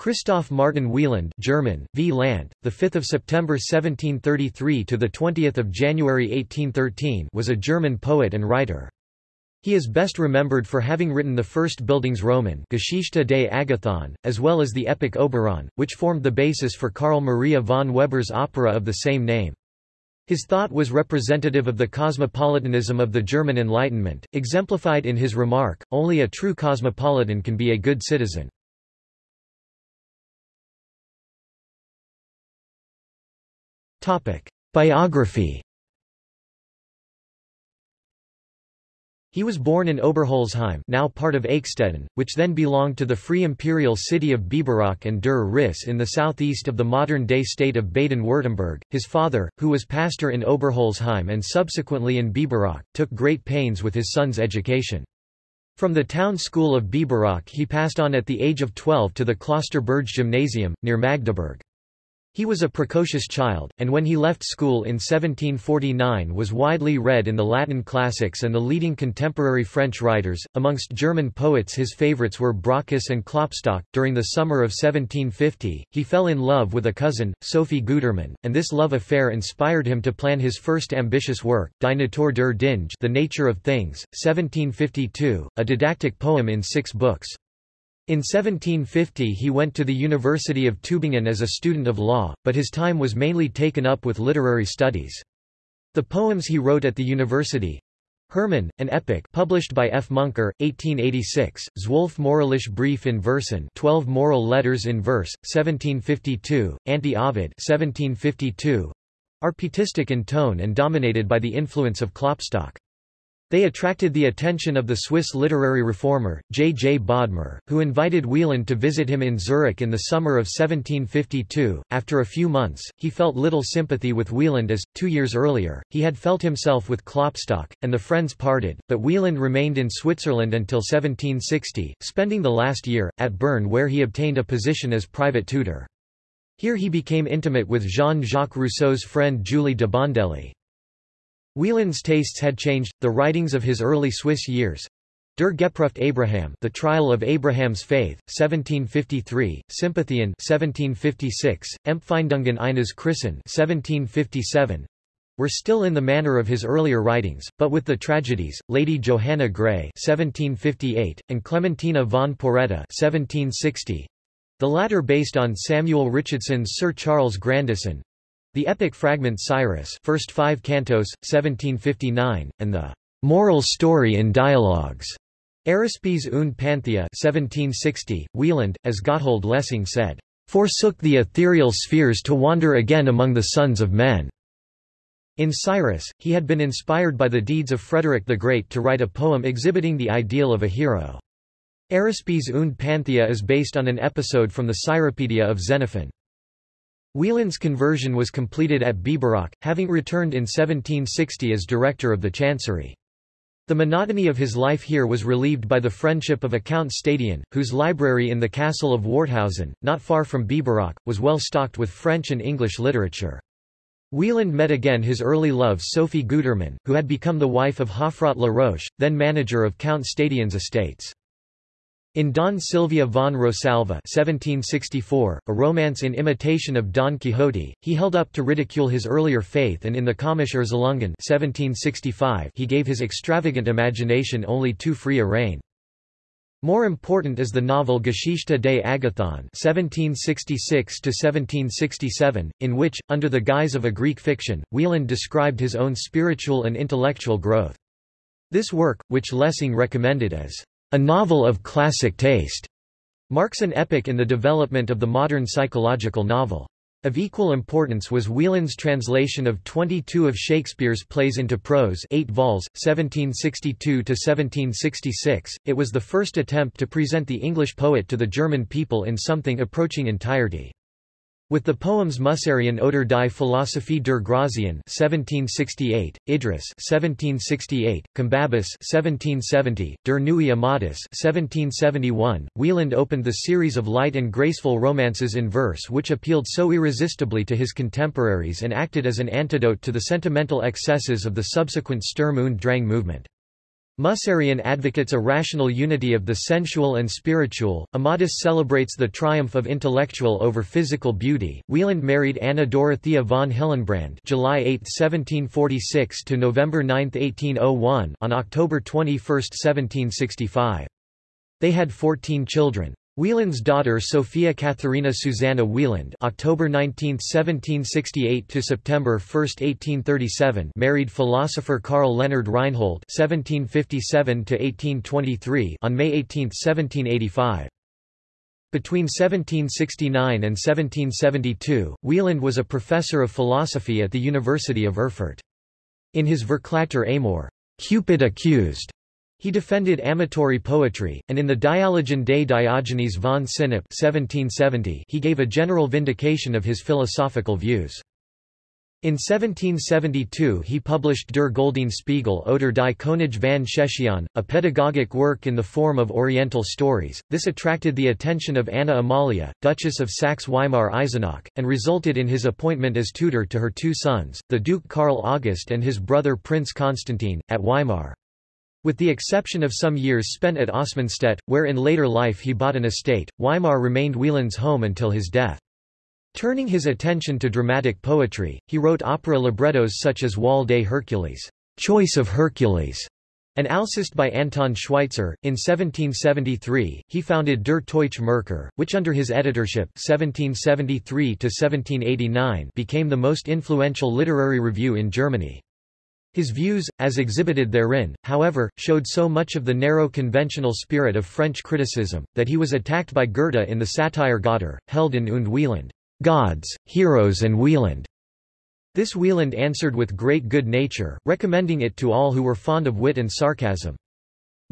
Christoph Martin Wieland German, v. Land, the 5th of September 1733 to the 20th of January 1813 was a German poet and writer. He is best remembered for having written the first Bildungsroman Geschichte des Agathon, as well as the epic Oberon, which formed the basis for Carl Maria von Weber's opera of the same name. His thought was representative of the cosmopolitanism of the German Enlightenment, exemplified in his remark, only a true cosmopolitan can be a good citizen. Biography He was born in Oberholzheim now part of Achstetten, which then belonged to the Free Imperial City of Biberach and Der Riss in the southeast of the modern-day state of Baden-Württemberg. His father, who was pastor in Oberholzheim and subsequently in Biberach, took great pains with his son's education. From the town school of Biberach he passed on at the age of 12 to the Klosterberg Gymnasium, near Magdeburg. He was a precocious child, and when he left school in 1749 was widely read in the Latin classics and the leading contemporary French writers. Amongst German poets his favorites were Brockes and Klopstock. During the summer of 1750, he fell in love with a cousin, Sophie Gutermann, and this love affair inspired him to plan his first ambitious work, Die Natur der Dinge The Nature of Things, 1752, a didactic poem in six books. In 1750 he went to the University of Tübingen as a student of law, but his time was mainly taken up with literary studies. The poems he wrote at the university, Hermann, an epic published by F. Muncker, 1886, Zwölf Moralische Brief in Versen 12 Moral Letters in Verse, 1752, Anti-Ovid 1752, are pietistic in tone and dominated by the influence of Klopstock. They attracted the attention of the Swiss literary reformer, J. J. Bodmer, who invited Wieland to visit him in Zurich in the summer of 1752. After a few months, he felt little sympathy with Wieland as, two years earlier, he had felt himself with Klopstock, and the friends parted, but Wieland remained in Switzerland until 1760, spending the last year, at Bern where he obtained a position as private tutor. Here he became intimate with Jean-Jacques Rousseau's friend Julie de Bondelli. Wieland's tastes had changed, the writings of his early Swiss years, Der Gepruft Abraham The Trial of Abraham's Faith, 1753, Sympathien 1756, Empfindungen eines Christen 1757, were still in the manner of his earlier writings, but with the tragedies, Lady Johanna Gray 1758, and Clementina von Porretta 1760, the latter based on Samuel Richardson's Sir Charles Grandison, the epic fragment Cyrus first five cantos, 1759, and the moral story in dialogues. Araspes und Panthea 1760, Wieland, as Gotthold Lessing said, forsook the ethereal spheres to wander again among the sons of men. In Cyrus, he had been inspired by the deeds of Frederick the Great to write a poem exhibiting the ideal of a hero. Araspes und Panthea is based on an episode from the Cyropedia of Xenophon. Wieland's conversion was completed at Biberach, having returned in 1760 as director of the chancery. The monotony of his life here was relieved by the friendship of a Count Stadion, whose library in the castle of Warthausen, not far from Biberach, was well stocked with French and English literature. Wieland met again his early love Sophie Gutermann, who had become the wife of Hofrat La Roche, then manager of Count Stadion's estates. In Don Sylvio von Rosalva 1764, a romance in imitation of Don Quixote, he held up to ridicule his earlier faith and in the Komische Erzählungen 1765 he gave his extravagant imagination only too free a rein. More important is the novel Geschichte des Agathon 1766 in which, under the guise of a Greek fiction, Wieland described his own spiritual and intellectual growth. This work, which Lessing recommended as a novel of classic taste, marks an epoch in the development of the modern psychological novel. Of equal importance was Wieland's translation of 22 of Shakespeare's plays into prose 8 vols, 1762–1766. It was the first attempt to present the English poet to the German people in something approaching entirety. With the poems Musarion oder die Philosophie der Grazien 1768, Idris 1768, Combabus 1770, Der Neue Amadis 1771, Wieland opened the series of light and graceful romances in verse which appealed so irresistibly to his contemporaries and acted as an antidote to the sentimental excesses of the subsequent Sturm und Drang movement. Musarion advocates a rational unity of the sensual and spiritual. Amadis celebrates the triumph of intellectual over physical beauty. Wieland married Anna Dorothea von Hillenbrand (July 8, 1746 to November 9, 1801) on October 21, 1765. They had 14 children. Wieland's daughter Sophia Katharina Susanna Wieland October 19, 1768 to September 1, 1837 married philosopher Karl Leonhard Reinhold 1757 to 1823 on May 18, 1785. Between 1769 and 1772, Wieland was a professor of philosophy at the University of Erfurt. In his Verklagter Amor, Cupid accused, he defended amatory poetry, and in the Dialogen des Diogenes von Sinope 1770 he gave a general vindication of his philosophical views. In 1772 he published Der Goldene Spiegel oder die Könige van Scheschian, a pedagogic work in the form of Oriental stories. This attracted the attention of Anna Amalia, Duchess of Saxe-Weimar-Eisenach, and resulted in his appointment as tutor to her two sons, the Duke Karl August and his brother Prince Constantine, at Weimar. With the exception of some years spent at Oßmannstedt, where in later life he bought an estate, Weimar remained Wieland's home until his death. Turning his attention to dramatic poetry, he wrote opera librettos such as Wahl des Hercules, Choice of Hercules, and Alceste by Anton Schweitzer. In 1773, he founded Der Deutsche Merkur, which under his editorship 1773 became the most influential literary review in Germany. His views, as exhibited therein, however, showed so much of the narrow conventional spirit of French criticism, that he was attacked by Goethe in the satire Götter, Helden und Wieland, gods, heroes and Wieland. This Wieland answered with great good nature, recommending it to all who were fond of wit and sarcasm.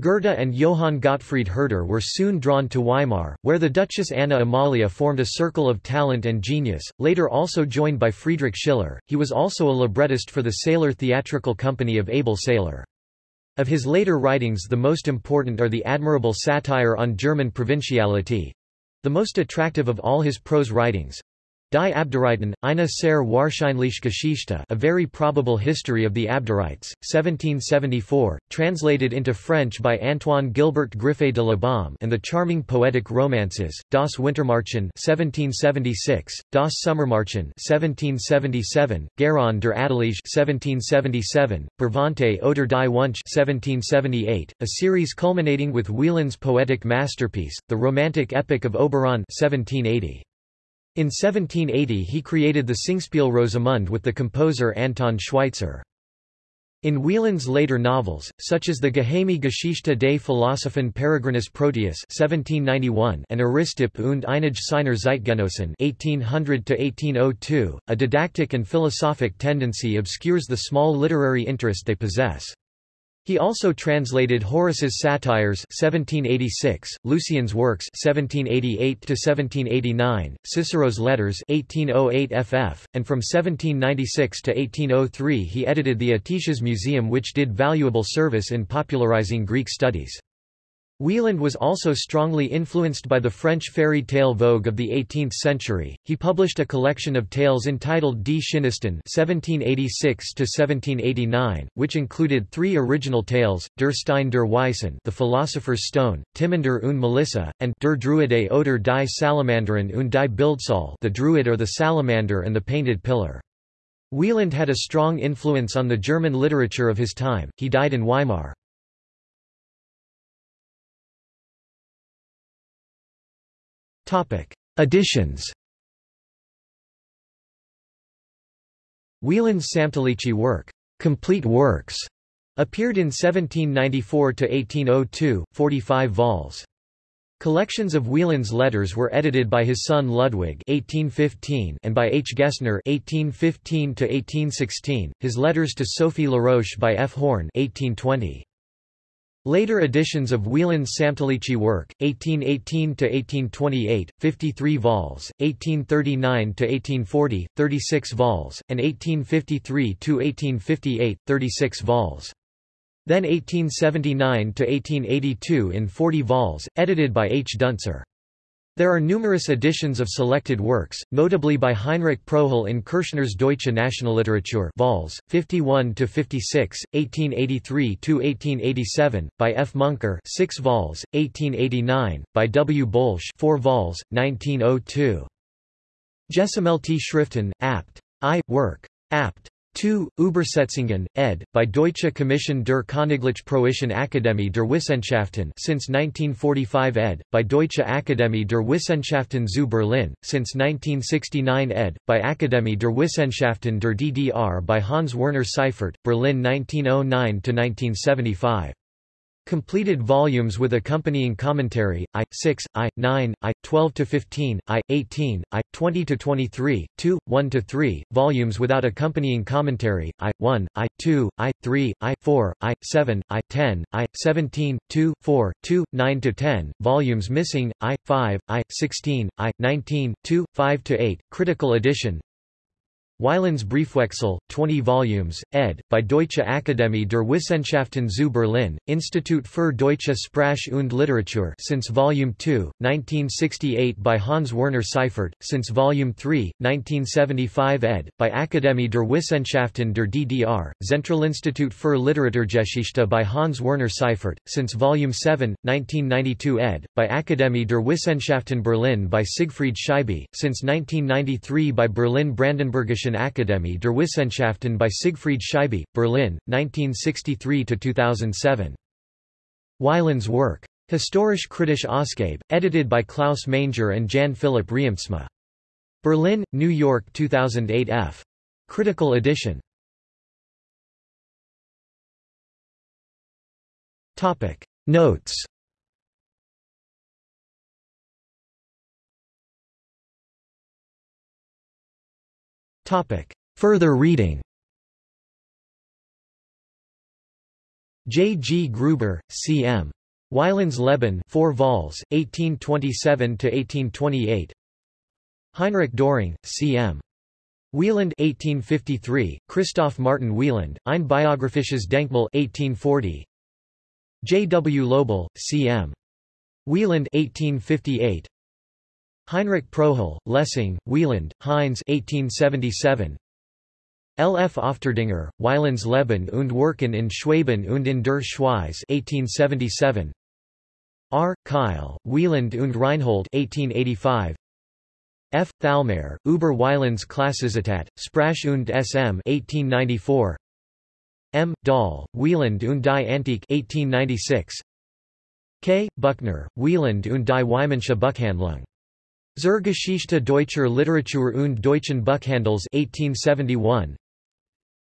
Goethe and Johann Gottfried Herder were soon drawn to Weimar, where the Duchess Anna Amalia formed a circle of talent and genius, later also joined by Friedrich Schiller. He was also a librettist for the Seyler Theatrical Company of Abel Seyler. Of his later writings the most important are the admirable satire on German provinciality, the most attractive of all his prose writings, Die Abderiten, eine sehr wahrscheinliche Geschichte A Very Probable History of the Abderites, 1774, translated into French by Antoine Gilbert Griffet de la Baume and the charming poetic romances, Das Wintermärchen 1776, Das Sommermärchen 1777, Geron der Adelige 1777, Bravante oder die Wunsch 1778, a series culminating with Wieland's poetic masterpiece, the romantic epic of Oberon 1780. In 1780 he created the Singspiel Rosamunde with the composer Anton Schweitzer. In Wieland's later novels, such as the Geheime Geschichte des Philosophen Peregrinus Proteus (1791) and Aristipp und einige seiner Zeitgenossen (1800–1802), a didactic and philosophic tendency obscures the small literary interest they possess. He also translated Horace's Satires 1786, Lucian's Works (1788–1789), Cicero's Letters 1808 ff, and from 1796 to 1803 he edited the Aetius Museum which did valuable service in popularizing Greek studies. Wieland was also strongly influenced by the French fairy tale vogue of the 18th century. He published a collection of tales entitled Die Schönsten (1786–1789), which included three original tales: Der Stein der Weisen, The Philosopher's Stone, Timander und Melissa, and Der Druide oder die Salamanderin und die Bildsäule, The Druid or the Salamander and the Painted Pillar. Wieland had a strong influence on the German literature of his time. He died in Weimar. Topic: Editions. Wieland's Samtliche work, Complete Works, appeared in 1794 to 1802, 45 vols. Collections of Wieland's letters were edited by his son Ludwig (1815) and by H. Gessner (1815 to 1816). His letters to Sophie Laroche by F. Horn (1820). Later editions of Wieland's Samtliche work, 1818–1828, 53 vols, 1839–1840, 36 vols, and 1853–1858, 36 vols. Then 1879–1882 in 40 vols, edited by H. Duntzer. There are numerous editions of selected works, notably by Heinrich Pröhle in Kürschner's Deutsche Nationalliteratur vols. 51-56, 1883-1887, by F. Muncker 6 vols, 1889, by W. Bolsch 4 vols, 1902. Gesammelte Schriften, apt. I. Work. Abt. 2. Übersetzungen, ed. by Deutsche Kommission der Königlich Preußischen Akademie der Wissenschaften since 1945 ed. by Deutsche Akademie der Wissenschaften zu Berlin, since 1969 ed. by Akademie der Wissenschaften der DDR by Hans Werner Seiffert, Berlin 1909–1975. Completed volumes with accompanying commentary, I, 6, I, 9, I, 12-15, I, 18, I, 20-23, 2, 1-3, volumes without accompanying commentary, I, 1, I, 2, I, 3, I, 4, I, 7, I, 10, I, 17, 2, 4, 2, 9-10, volumes missing, I, 5, I, 16, I, 19, 2, 5-8, critical edition, Wieland's Briefwechsel, 20 volumes, ed. by Deutsche Akademie der Wissenschaften zu Berlin, Institut für Deutsche Sprache und Literatur since Volume 2, 1968 by Hans Werner Seiffert, since Volume 3, 1975 ed. by Akademie der Wissenschaften der DDR, Zentralinstitut für Literaturgeschichte by Hans Werner Seiffert, since Volume 7, 1992 ed. by Akademie der Wissenschaften Berlin by Siegfried Scheibe, since 1993 by Berlin Brandenburgische Akademie der Wissenschaften by Siegfried Scheibe, Berlin, 1963–2007. Wieland's work. Historisch kritisch Ausgabe, edited by Klaus Manger and Jan Philipp Reemtsma. Berlin, New York 2008 f. Critical edition. Notes Further reading J. G. Gruber, C. M. Wieland's Leben 4 vols, 1827–1828 Heinrich Doring, C. M. Wieland 1853, Christoph Martin Wieland, Ein biographisches Denkmal 1840 J. W. Lobel, C. M. Wieland 1858 Heinrich Pröhle, Lessing, Wieland, Heinz 1877 L. F. Ofterdinger, Wieland's Leben und Werken in Schwaben und in der Schweiz 1877 R. Keil, Wieland und Reinhold 1885 F. Thalmayr, Über Wieland's Klassisitat, Sprache und SM 1894 M. Dahl, Wieland und die Antike 1896 K. Buckner, Wieland und die Weidmannsche Buchhandlung Zur Geschichte deutscher Literatur und deutschen Buchhandels 1871.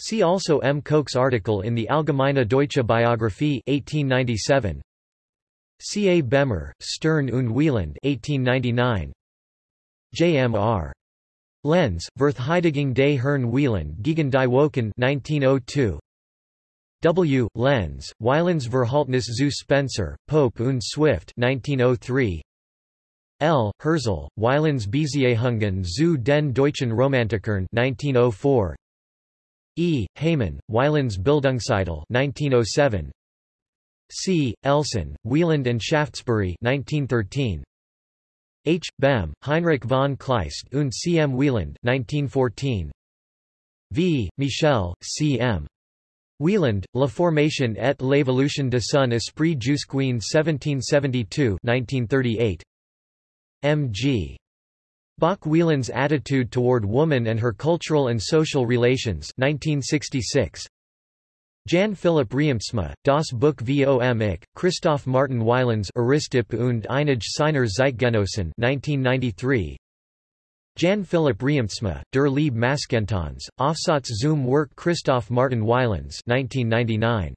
See also M. Koch's article in the Allgemeine Deutsche Biographie 1897. C. A. Bemmer, Stern und Wieland 1899. J. M. R. Lenz, Verteidigung des Herrn Wieland gegen die Woken 1902. W. Lenz, Wielands Verhaltnis zu Spenser, Pope und Swift 1903. L. Herzl, Wielands Beziehungen zu den deutschen Romantikern 1904. E. Heyman, Wielands Bildungsideal 1907. C. Elson, Wieland and Shaftesbury 1913. H. Bem, Heinrich von Kleist und C. M. Wieland 1914. V. Michel, C. M. Wieland, La Formation et l'évolution de son esprit jusqu'en 1772 1938. M.G. Bach Wieland's Attitude Toward Woman and Her Cultural and Social Relations 1966. Jan Philipp Reemtsma, Das Buch vom Ich, Christoph Martin Wieland's Aristipp und einige seiner Zeitgenossen 1993. Jan Philipp Reemtsma, Der Lieb Maskentons, Aufsatz zum Werk Christoph Martin Wieland's 1999.